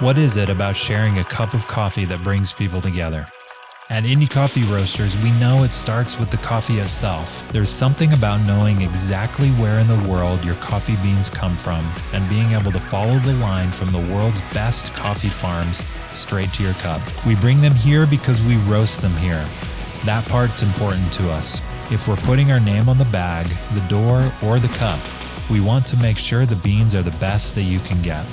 What is it about sharing a cup of coffee that brings people together? At Indie Coffee Roasters, we know it starts with the coffee itself. There's something about knowing exactly where in the world your coffee beans come from and being able to follow the line from the world's best coffee farms straight to your cup. We bring them here because we roast them here. That part's important to us. If we're putting our name on the bag, the door, or the cup, we want to make sure the beans are the best that you can get.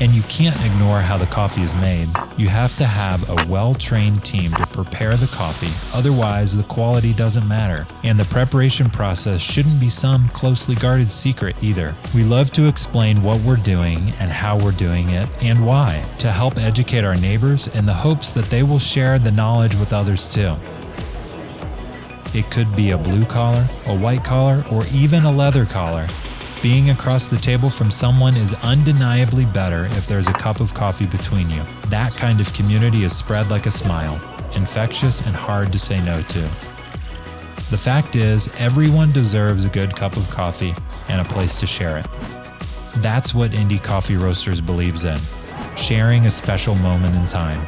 And you can't ignore how the coffee is made. You have to have a well trained team to prepare the coffee, otherwise, the quality doesn't matter. And the preparation process shouldn't be some closely guarded secret either. We love to explain what we're doing and how we're doing it and why to help educate our neighbors in the hopes that they will share the knowledge with others too. It could be a blue collar, a white collar, or even a leather collar. Being across the table from someone is undeniably better if there's a cup of coffee between you. That kind of community is spread like a smile, infectious and hard to say no to. The fact is, everyone deserves a good cup of coffee and a place to share it. That's what Indie Coffee Roasters believes in sharing a special moment in time.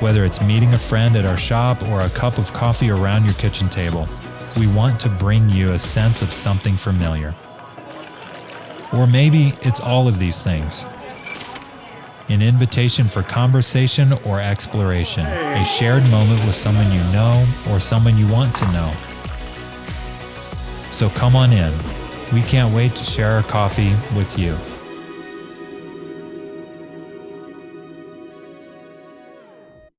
Whether it's meeting a friend at our shop or a cup of coffee around your kitchen table, we want to bring you a sense of something familiar. Or maybe it's all of these things. An invitation for conversation or exploration, a shared moment with someone you know or someone you want to know. So come on in. We can't wait to share our coffee with you.